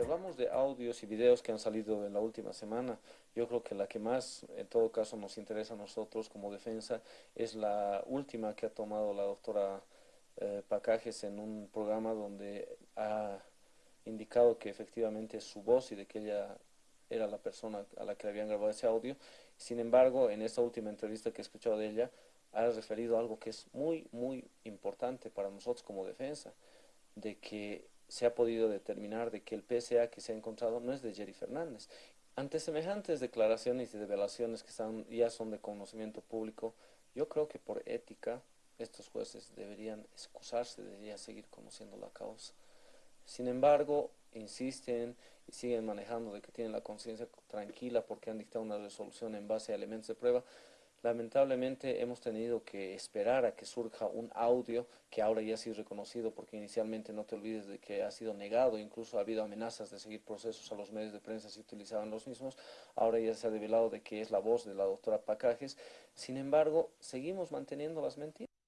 Hablamos de audios y videos que han salido en la última semana, yo creo que la que más, en todo caso, nos interesa a nosotros como defensa es la última que ha tomado la doctora eh, Pacajes en un programa donde ha indicado que efectivamente es su voz y de que ella era la persona a la que habían grabado ese audio. Sin embargo, en esta última entrevista que he escuchado de ella, ha referido algo que es muy, muy importante para nosotros como defensa, de que se ha podido determinar de que el PSA que se ha encontrado no es de Jerry Fernández. Ante semejantes declaraciones y revelaciones que ya son de conocimiento público, yo creo que por ética estos jueces deberían excusarse, deberían seguir conociendo la causa. Sin embargo, insisten y siguen manejando de que tienen la conciencia tranquila porque han dictado una resolución en base a elementos de prueba. Lamentablemente hemos tenido que esperar a que surja un audio que ahora ya ha sido reconocido porque inicialmente no te olvides de que ha sido negado, incluso ha habido amenazas de seguir procesos a los medios de prensa si utilizaban los mismos, ahora ya se ha revelado de que es la voz de la doctora Pacajes, sin embargo seguimos manteniendo las mentiras.